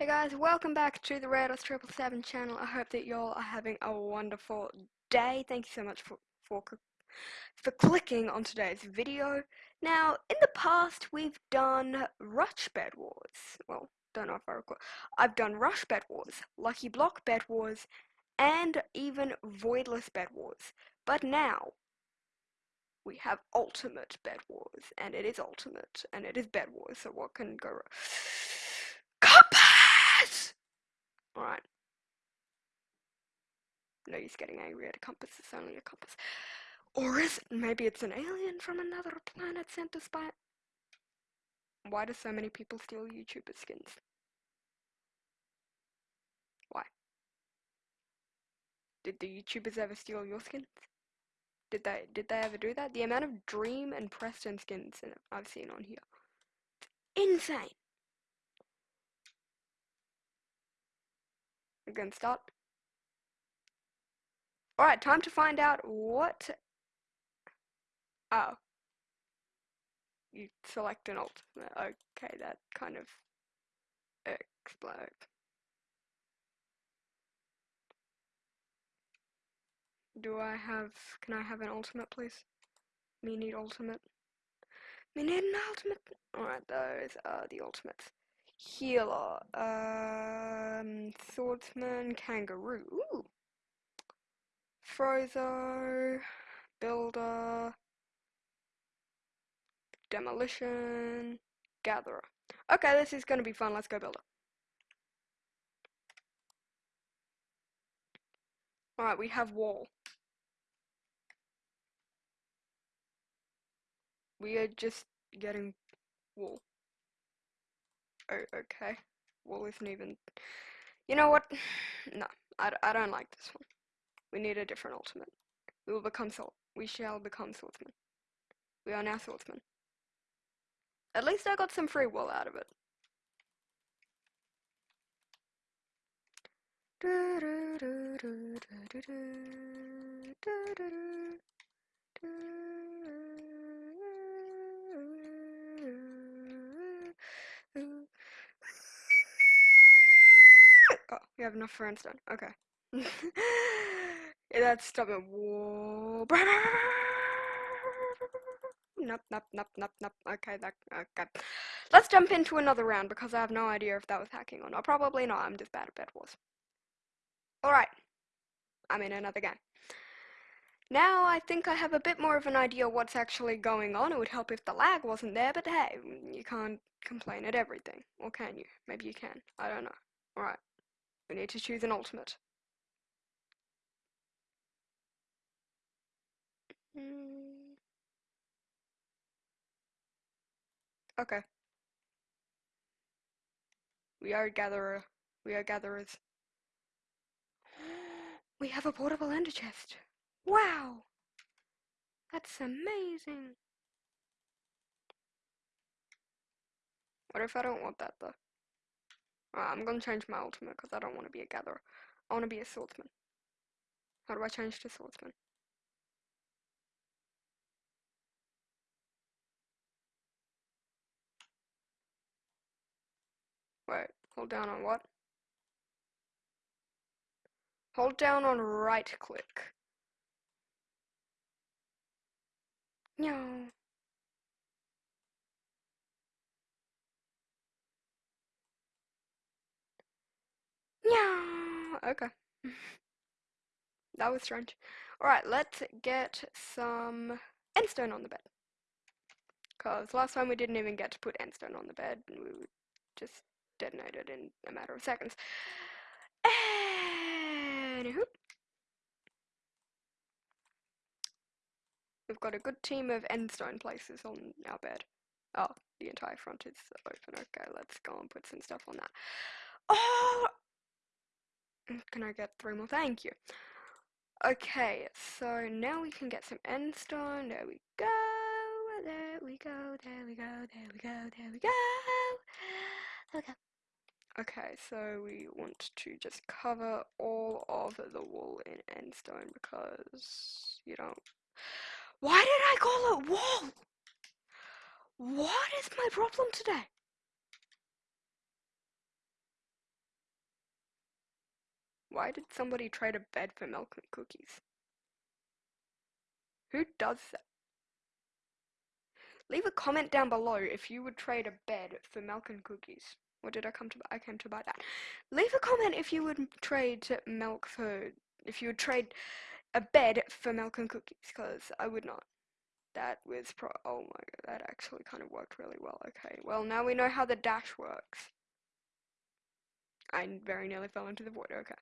Hey guys, welcome back to the Rados Triple Seven channel. I hope that y'all are having a wonderful day. Thank you so much for, for for clicking on today's video. Now, in the past, we've done Rush Bed Wars. Well, don't know if I recall. I've done Rush Bed Wars, Lucky Block Bed Wars, and even Voidless Bed Wars. But now, we have Ultimate Bed Wars, and it is Ultimate, and it is Bed Wars, so what can go wrong? Alright. Use getting angry at a compass, it's only a compass. Or is it? Maybe it's an alien from another planet sent us by. Why do so many people steal YouTuber skins? Why? Did the YouTubers ever steal your skins? Did they did they ever do that? The amount of Dream and Preston skins I've seen on here. It's Insane. Again, stop. Alright, time to find out what... Oh. You select an alt. Okay, that kind of explode. Do I have... Can I have an ultimate, please? Me need ultimate. Me need an ultimate. Alright, those are the ultimates. Healer, um, Swordsman, Kangaroo, Ooh. Frozo, Builder, Demolition, Gatherer. Okay, this is gonna be fun, let's go Builder. Alright, we have Wall. We are just getting Wall. Oh, okay. Well, isn't even... You know what? No, I, I don't like this one. We need a different ultimate. We will become sword. We shall become swordsmen. We are now swordsmen. At least I got some free will out of it. Oh, we have enough for endstone. Okay. that's stubborn. Whoa. Nope, nope, nope, nope, nope. Okay, that, okay. Let's jump into another round because I have no idea if that was hacking or not. Probably not, I'm just bad at Bed Wars. Alright. I'm in another game. Now I think I have a bit more of an idea what's actually going on. It would help if the lag wasn't there, but hey, you can't complain at everything. Or can you? Maybe you can. I don't know. Alright. We need to choose an ultimate. Hmm. Okay. We are gatherer. We are gatherers. We have a portable ender chest. Wow! That's amazing. What if I don't want that though? I'm gonna change my ultimate because I don't want to be a gatherer. I want to be a swordsman. How do I change to swordsman? Wait, hold down on what? Hold down on right click. No. Yeah. Okay. that was strange. Alright, let's get some endstone on the bed. Because last time we didn't even get to put endstone on the bed. And we were just detonated in a matter of seconds. Anywho. We've got a good team of endstone places on our bed. Oh, the entire front is open. Okay, let's go and put some stuff on that. Oh, can I get three more? Thank you. Okay, so now we can get some endstone. There we go. There we go. There we go. There we go. There we go. Okay. Okay, so we want to just cover all of the wall in endstone because you don't. Why did I call it wall? What is my problem today? Why did somebody trade a bed for milk and cookies? Who does that? Leave a comment down below if you would trade a bed for milk and cookies. Or did I come to buy? I came to buy that? Leave a comment if you would trade milk for if you would trade a bed for milk and cookies, because I would not. That was pro- oh my god, that actually kind of worked really well. Okay, well now we know how the dash works. I very nearly fell into the void, okay.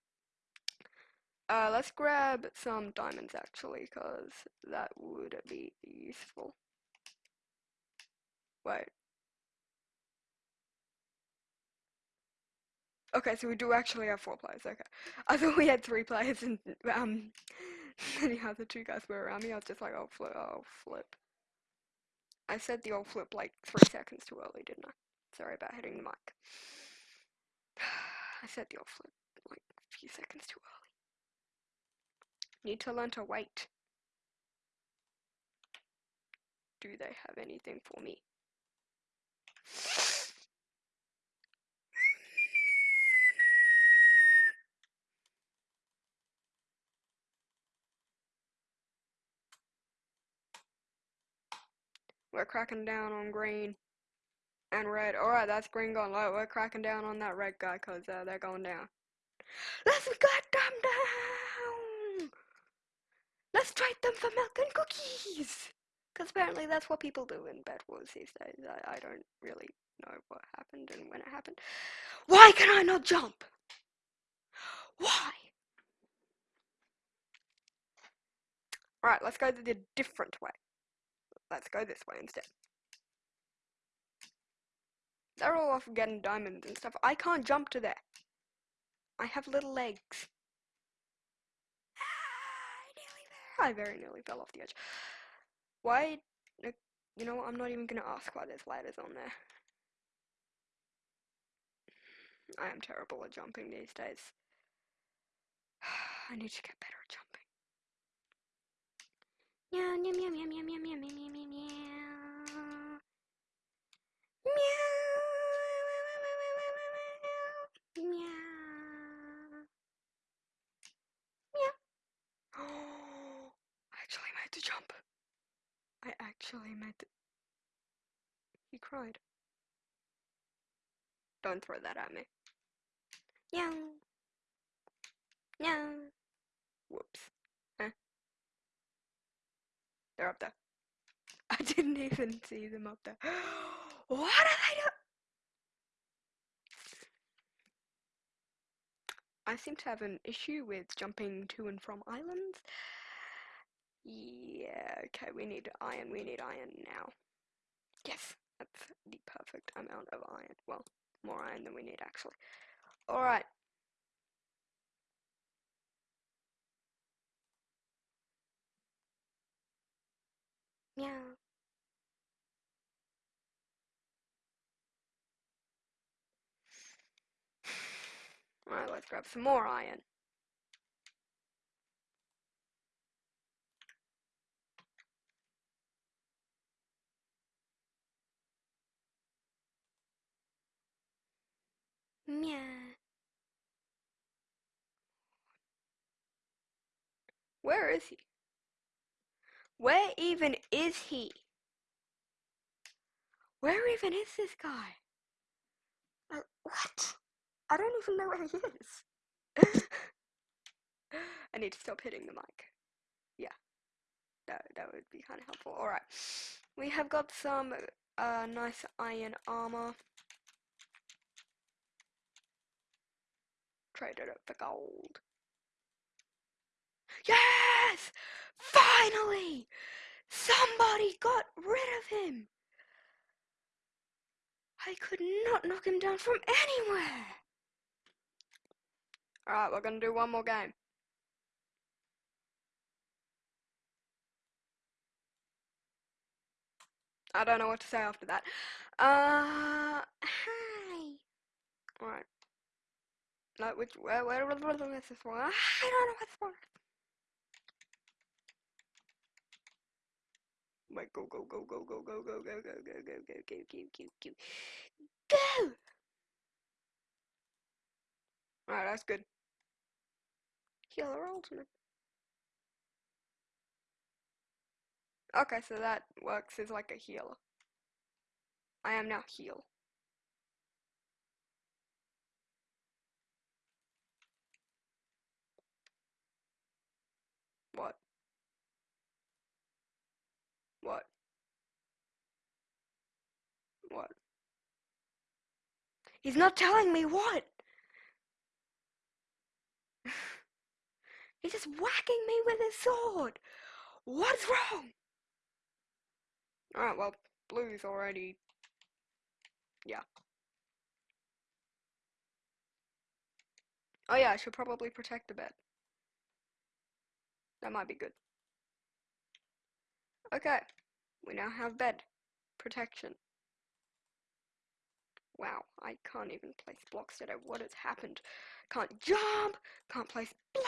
Uh, let's grab some diamonds actually, because that would be useful. Wait. Okay, so we do actually have four players, okay. I thought we had three players and, um, anyhow, the two guys were around me, I was just like, oh, flip, oh, flip. I said the old flip like three seconds too early, didn't I? Sorry about hitting the mic. I said the old flip like a few seconds too early. Need to learn to wait. Do they have anything for me? Cracking down on green and red. Alright, that's green going low. We're cracking down on that red guy because uh, they're going down. Let's cut them down! Let's trade them for milk and cookies! Because apparently that's what people do in Bed Wars these days. I, I don't really know what happened and when it happened. Why can I not jump? Why? Alright, let's go the different way. Let's go this way instead. They're all off getting diamonds and stuff. I can't jump to there. I have little legs. Ah, I very nearly fell off the edge. Why? You know what? I'm not even going to ask why there's ladders on there. I am terrible at jumping these days. I need to get better at jumping. Meow, meow, meow, meow, meow, meow, meow, meow, meow, meow. Meow. Meow. Meow. Oh, I actually made the jump. I actually the... He cried. Don't throw that at me. Meow. Meow. Whoops. They're up there. I didn't even see them up there. what are they doing? I seem to have an issue with jumping to and from islands. Yeah, okay, we need iron, we need iron now. Yes, that's the perfect amount of iron. Well, more iron than we need actually. Alright, Meow. Alright, let's grab some more iron. Meow. Where is he? Where even is he? Where even is this guy? Uh, what? I don't even know where he is. I need to stop hitting the mic. Yeah. That, that would be kind of helpful. Alright. We have got some uh, nice iron armor. Traded it for gold. Yes! Finally! Somebody got rid of him! I could not knock him down from anywhere! Alright, we're gonna do one more game. I don't know what to say after that. Uh, hi. Alright. No, which, where, where, where, where, where, one? I don't know what's for. Like go go go go go go go go go go go go go go go go go. Alright, that's good. Healer ultimate. Okay, so that works as like a healer. I am now heal. What? What? What? He's not telling me what! He's just whacking me with his sword! What's wrong? Alright, well, blue's already... Yeah. Oh yeah, I should probably protect the bed. That might be good. Okay, we now have bed protection. Wow, I can't even place blocks today. What has happened? Can't jump, can't place block.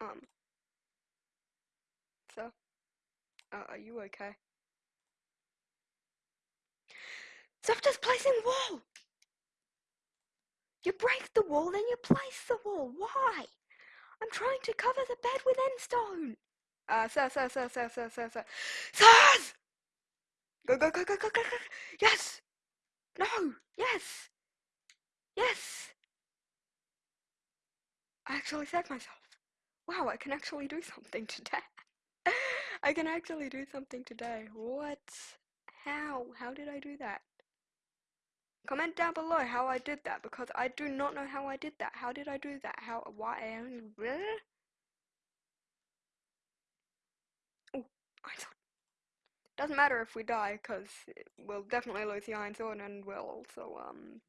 Um, so, uh, are you okay? Stop just placing wall! You break the wall, then you place the wall. Why? I'm trying to cover the bed with endstone. Uh, sir, sir, sir, sir, sir, sir, sir. Sirs! Go, go, go, go, go, go, go. Yes! No! Yes! Yes! I actually saved myself. Wow, I can actually do something today. I can actually do something today. What? How? How did I do that? Comment down below how I did that because I do not know how I did that. How did I do that? How? Why? Oh, I thought. Doesn't matter if we die because we'll definitely lose the Iron Sword and we'll also, um,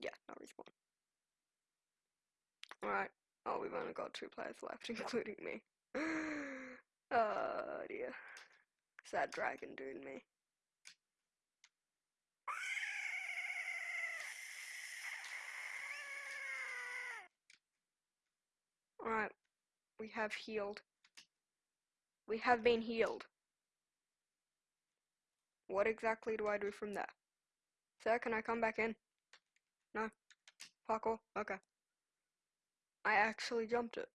yeah, no respawn. Alright. Oh, we've only got two players left, including me. oh dear. Sad dragon dude me. Alright, we have healed. We have been healed. What exactly do I do from there? Sir, can I come back in? No? Parkour? Okay. I actually jumped it.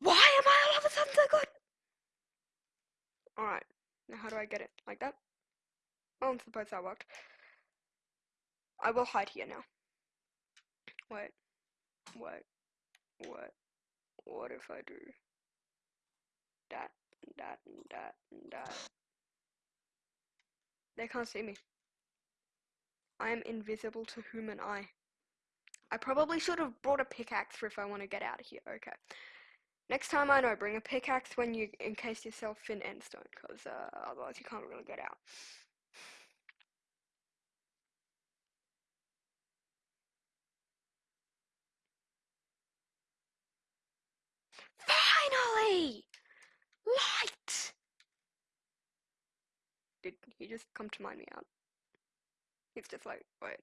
Why am I all of a sudden so good? Alright, now how do I get it? Like that? Oh, I'm supposed that worked. I will hide here now. Wait. Wait. What? What if I do and that, and that? They can't see me. I am invisible to human eye. I probably should have brought a pickaxe for if I want to get out of here. Okay. Next time I know, bring a pickaxe when you encase yourself in endstone, because uh, otherwise you can't really get out. Finally! Light! Did he just come to mind me out? He's just like, wait.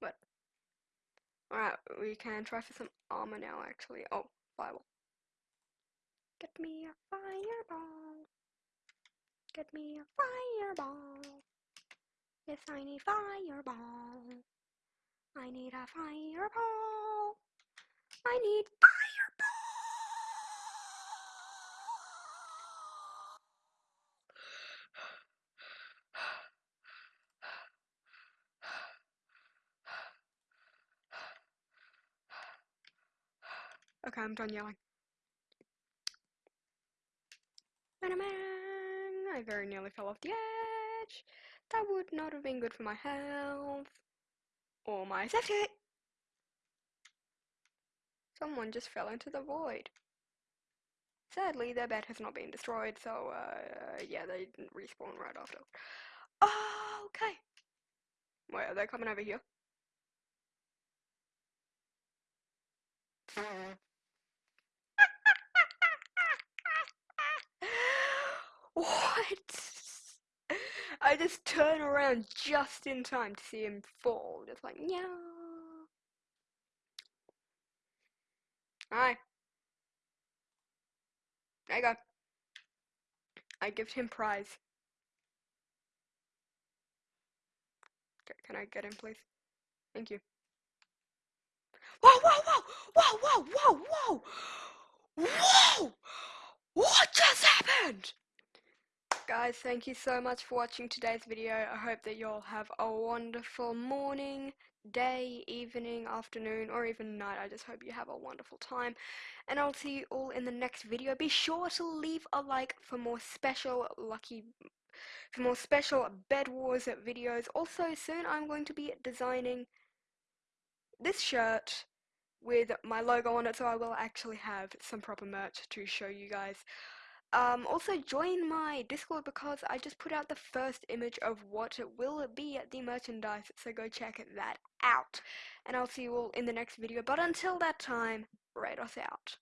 What? Alright, we can try for some armor now, actually. Oh, fireball. Get me a fireball. Get me a fireball. Yes, I need fireball. I need a fireball. I need fireball. Okay, I'm done yelling. I very nearly fell off the edge. That would not have been good for my health or my safety. Someone just fell into the void. Sadly, their bed has not been destroyed, so uh, yeah, they didn't respawn right after. Oh, okay. Wait, are they coming over here? What? I just turn around just in time to see him fall. Just like, yeah. Alright. There you go. I give him prize. Can I get in, please? Thank you. Whoa, whoa, whoa, whoa, whoa, whoa, whoa! Whoa! What just happened? Guys, thank you so much for watching today's video. I hope that you all have a wonderful morning, day, evening, afternoon, or even night. I just hope you have a wonderful time. And I'll see you all in the next video. Be sure to leave a like for more special lucky for more special Bed Wars videos. Also, soon I'm going to be designing this shirt with my logo on it, so I will actually have some proper merch to show you guys. Um, also join my Discord because I just put out the first image of what it will be at the merchandise, so go check that out. And I'll see you all in the next video, but until that time, Rados out.